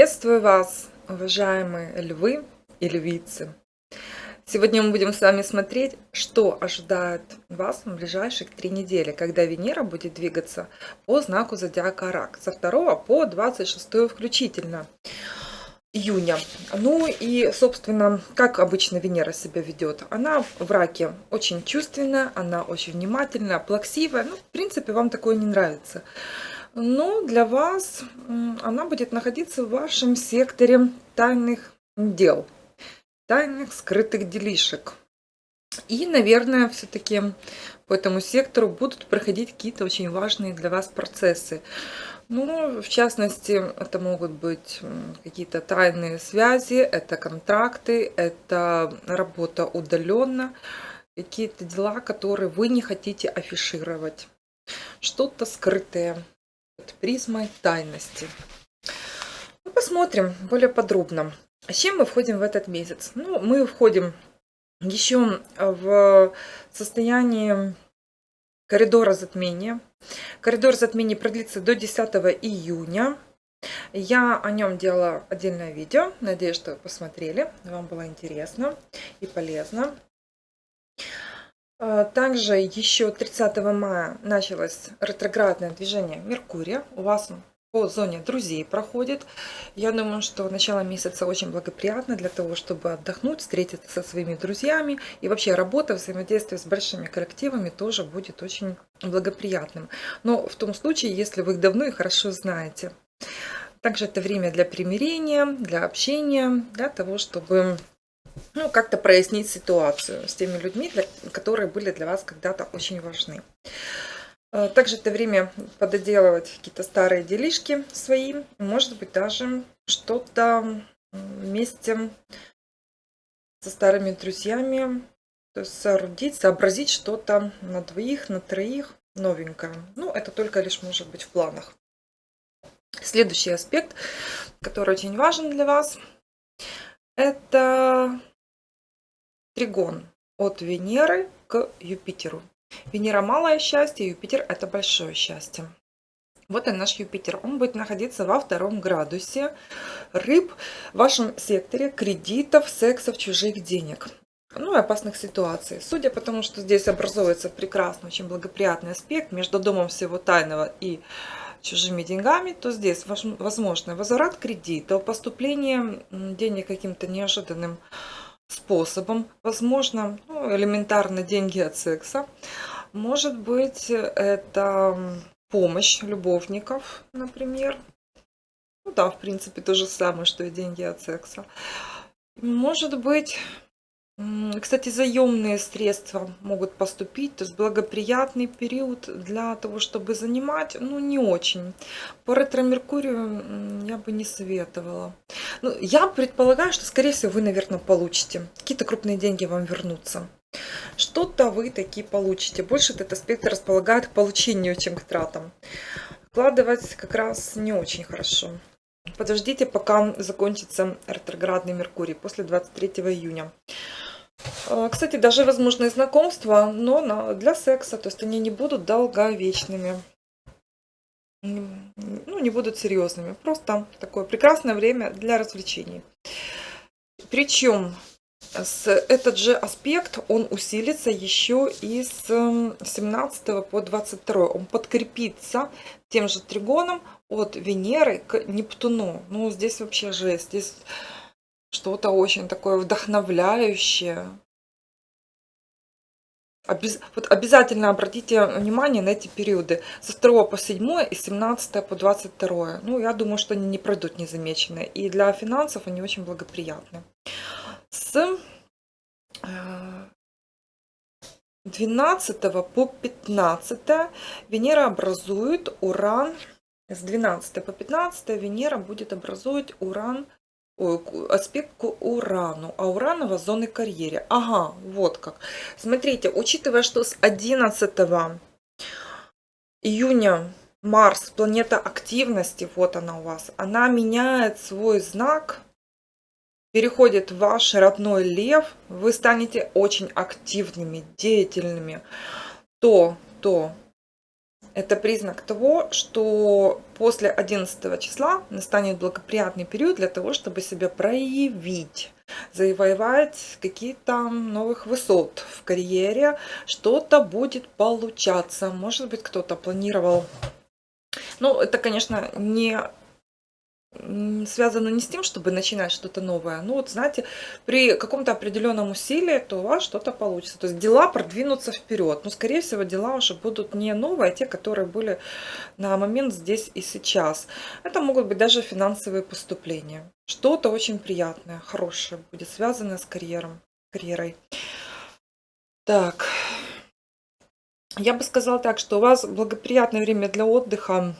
Приветствую вас, уважаемые львы и львицы! Сегодня мы будем с вами смотреть, что ожидает вас в ближайших три недели, когда Венера будет двигаться по знаку зодиака Рак со 2 по 26 включительно июня. Ну и, собственно, как обычно Венера себя ведет? Она в раке очень чувственная, она очень внимательная, плаксивая. Ну, в принципе, вам такое не нравится но для вас она будет находиться в вашем секторе тайных дел, тайных скрытых делишек. И, наверное, все-таки по этому сектору будут проходить какие-то очень важные для вас процессы. Ну, в частности, это могут быть какие-то тайные связи, это контракты, это работа удаленно, какие-то дела, которые вы не хотите афишировать, что-то скрытое под призмой тайности. Ну, посмотрим более подробно. С чем мы входим в этот месяц? Ну, мы входим еще в состояние коридора затмения. Коридор затмения продлится до 10 июня. Я о нем делала отдельное видео. Надеюсь, что вы посмотрели. Вам было интересно и полезно. А, также еще 30 мая началось ретроградное движение Меркурия. У вас по зоне друзей проходит. Я думаю, что начало месяца очень благоприятно для того, чтобы отдохнуть, встретиться со своими друзьями. И вообще работа, взаимодействие с большими коллективами тоже будет очень благоприятным. Но в том случае, если вы их давно и хорошо знаете. Также это время для примирения, для общения, для того, чтобы ну, как-то прояснить ситуацию с теми людьми, для, которые были для вас когда-то очень важны. Э, также это время пододелывать какие-то старые делишки свои, может быть даже что-то вместе со старыми друзьями, то есть соорудить, сообразить что-то на двоих, на троих, новенькое. Ну, это только лишь может быть в планах. Следующий аспект, который очень важен для вас, это тригон от Венеры к Юпитеру. Венера малое счастье, Юпитер это большое счастье. Вот и наш Юпитер. Он будет находиться во втором градусе рыб в вашем секторе кредитов, сексов, чужих денег. Ну и опасных ситуаций. Судя по тому, что здесь образуется прекрасный, очень благоприятный аспект между домом всего тайного и чужими деньгами, то здесь возможно возврат кредита, поступление денег каким-то неожиданным способом, возможно, ну, элементарно деньги от секса, может быть, это помощь любовников, например. Ну да, в принципе, то же самое, что и деньги от секса. Может быть, кстати, заемные средства могут поступить, то есть благоприятный период для того, чтобы занимать, ну, не очень. По ретро-меркурию я бы не советовала. Ну, я предполагаю, что, скорее всего, вы, наверное, получите. Какие-то крупные деньги вам вернутся. Что-то вы такие получите. Больше этот аспект располагает к получению, чем к тратам. Вкладывать как раз не очень хорошо. Подождите, пока закончится ретроградный Меркурий после 23 июня. А, кстати, даже возможные знакомства, но для секса, то есть они не будут долговечными. Ну, не будут серьезными. Просто такое прекрасное время для развлечений. Причем с этот же аспект, он усилится еще и с 17 по 22. Он подкрепится тем же тригоном от Венеры к Нептуну. Ну, здесь вообще жесть. Здесь что-то очень такое вдохновляющее. Обяз... Вот обязательно обратите внимание на эти периоды с 2 по 7 и 17 по 22. Ну, я думаю, что они не пройдут незамеченные. И для финансов они очень благоприятны. С 12 э, по 15 Венера образует Уран. С 12 по 15 Венера будет образовывать Уран аспект к Урану, а Уранова зоны карьере. Ага, вот как. Смотрите, учитывая, что с 11 июня Марс, планета активности, вот она у вас, она меняет свой знак, переходит в ваш родной лев, вы станете очень активными, деятельными, то, то это признак того, что после 11 числа настанет благоприятный период для того, чтобы себя проявить, завоевать какие-то новых высот в карьере, что-то будет получаться. Может быть, кто-то планировал ну, это, конечно, не связано не с тем, чтобы начинать что-то новое. Ну вот, знаете, при каком-то определенном усилии, то у вас что-то получится. То есть дела продвинутся вперед. Но, скорее всего, дела уже будут не новые, а те, которые были на момент здесь и сейчас. Это могут быть даже финансовые поступления. Что-то очень приятное, хорошее будет связано с карьером, карьерой. Так. Я бы сказала так, что у вас благоприятное время для отдыха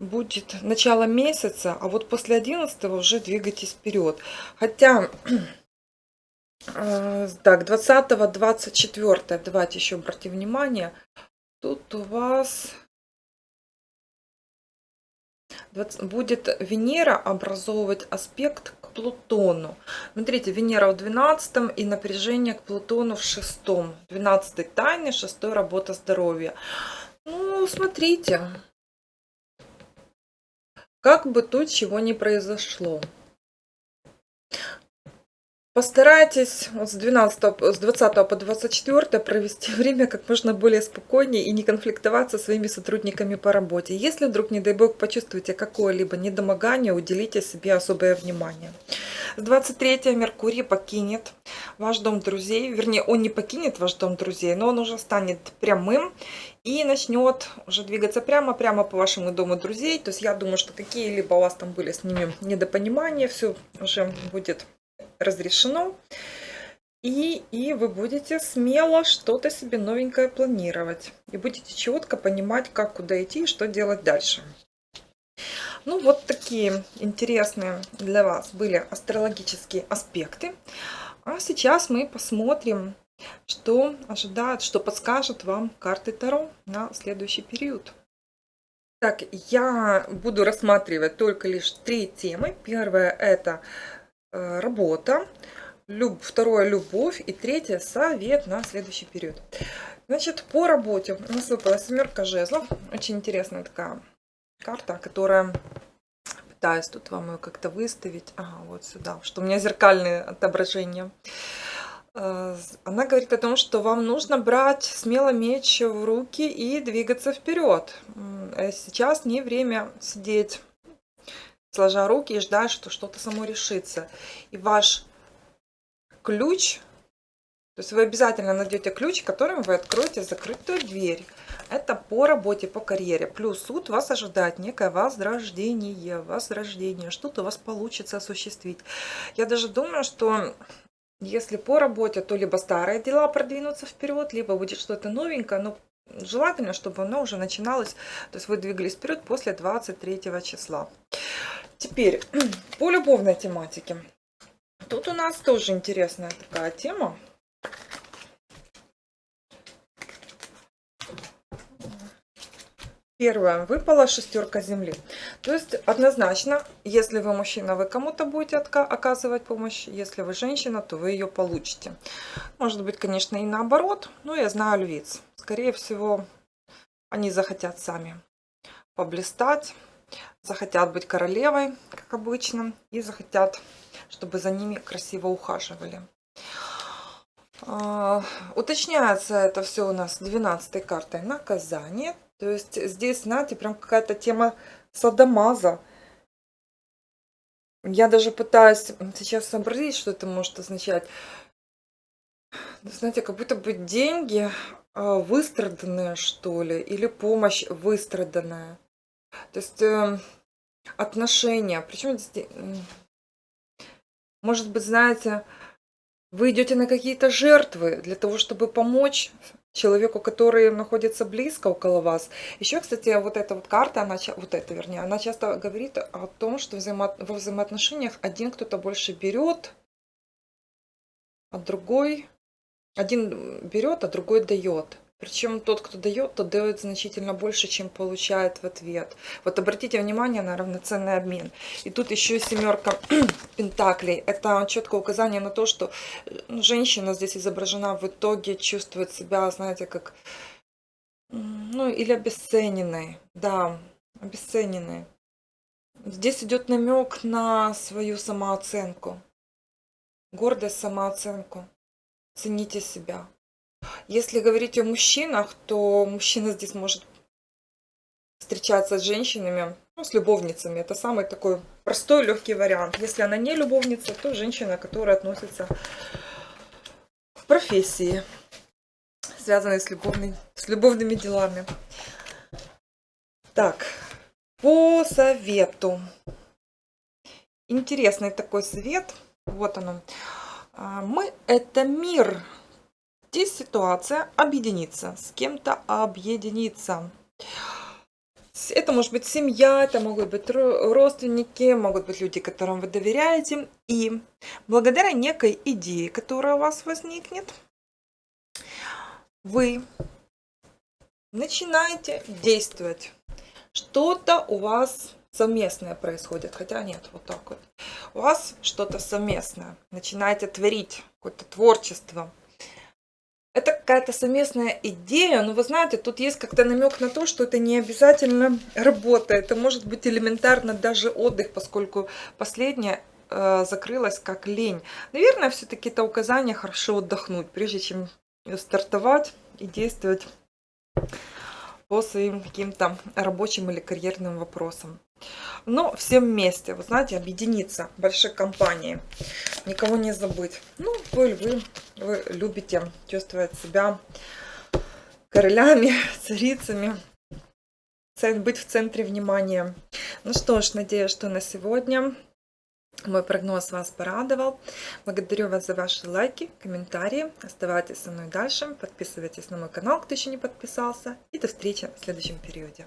будет начало месяца, а вот после 11 уже двигайтесь вперед. Хотя, э, так, 20 24 давайте еще обратим внимание, тут у вас будет Венера образовывать аспект к Плутону. Смотрите, Венера в 12 и напряжение к Плутону в 6. 12 тайны, 6 работа здоровья. Ну, смотрите, как бы тут чего не произошло. Постарайтесь с, 12, с 20 по 24 провести время как можно более спокойнее и не конфликтовать со своими сотрудниками по работе. Если вдруг, не дай бог, почувствуете какое-либо недомогание, уделите себе особое внимание. С 23 Меркурий покинет ваш дом друзей, вернее, он не покинет ваш дом друзей, но он уже станет прямым и начнет уже двигаться прямо-прямо по вашему дому друзей. То есть я думаю, что какие-либо у вас там были с ними недопонимания, все уже будет разрешено. И, и вы будете смело что-то себе новенькое планировать. И будете четко понимать, как куда идти и что делать дальше. Ну, вот такие интересные для вас были астрологические аспекты. А сейчас мы посмотрим, что ожидает, что подскажет вам карты Таро на следующий период. Так, я буду рассматривать только лишь три темы. Первая это работа, люб, второе любовь и третье совет на следующий период. Значит, по работе у нас выпала семерка жезлов. Очень интересная такая карта, которая пытаюсь тут вам ее как-то выставить. Ага, вот сюда, что у меня зеркальные отображения. Э, она говорит о том, что вам нужно брать смело меч в руки и двигаться вперед. Э, сейчас не время сидеть, сложа руки и ждать, что что-то само решится. И ваш ключ то есть вы обязательно найдете ключ, которым вы откроете закрытую дверь. Это по работе, по карьере. Плюс суд вас ожидает некое возрождение. Возрождение. Что-то у вас получится осуществить. Я даже думаю, что если по работе, то либо старые дела продвинутся вперед, либо будет что-то новенькое, но желательно, чтобы оно уже начиналось, то есть вы двигались вперед после 23 числа. Теперь по любовной тематике. Тут у нас тоже интересная такая тема. Первое. Выпала шестерка земли. То есть однозначно, если вы мужчина, вы кому-то будете оказывать помощь. Если вы женщина, то вы ее получите. Может быть, конечно, и наоборот. Но я знаю львиц. Скорее всего, они захотят сами поблистать. Захотят быть королевой, как обычно. И захотят, чтобы за ними красиво ухаживали. А, уточняется это все у нас 12 картой наказание. То есть здесь, знаете, прям какая-то тема садомаза. Я даже пытаюсь сейчас сообразить, что это может означать. Знаете, как будто бы деньги а, выстраданные, что ли, или помощь выстраданная. То есть э, отношения. Причем может быть, знаете, вы идете на какие-то жертвы для того, чтобы помочь человеку, который находится близко около вас. Еще, кстати, вот эта вот карта, она, вот эта, вернее, она часто говорит о том, что взаимо, во взаимоотношениях один кто-то больше берет, а другой, один берет, а другой дает. Причем тот, кто дает, тот дает значительно больше, чем получает в ответ. Вот обратите внимание на равноценный обмен. И тут еще семерка пентаклей. Это четкое указание на то, что ну, женщина здесь изображена в итоге чувствует себя, знаете, как ну, или обесцененной. Да, обесцененной. Здесь идет намек на свою самооценку. Гордость, самооценку. Цените себя. Если говорить о мужчинах, то мужчина здесь может встречаться с женщинами, ну, с любовницами. Это самый такой простой, легкий вариант. Если она не любовница, то женщина, которая относится к профессии, связанной с, любовной, с любовными делами. Так, по совету. Интересный такой совет. Вот оно. А, мы – это мир. Здесь ситуация объединиться, с кем-то объединиться. Это может быть семья, это могут быть родственники, могут быть люди, которым вы доверяете. И благодаря некой идее, которая у вас возникнет, вы начинаете действовать. Что-то у вас совместное происходит, хотя нет, вот так вот. У вас что-то совместное, начинаете творить, какое-то творчество. Какая-то совместная идея, но вы знаете, тут есть как-то намек на то, что это не обязательно работа, это может быть элементарно даже отдых, поскольку последнее э, закрылось как лень. Наверное, все-таки это указание хорошо отдохнуть, прежде чем стартовать и действовать по своим каким-то рабочим или карьерным вопросам. Но все вместе, вы знаете, объединиться большой компанией, никого не забыть. Ну, вы, вы, вы любите чувствовать себя королями, царицами, быть в центре внимания. Ну что ж, надеюсь, что на сегодня мой прогноз вас порадовал. Благодарю вас за ваши лайки, комментарии. Оставайтесь со мной дальше. Подписывайтесь на мой канал, кто еще не подписался. И до встречи в следующем периоде.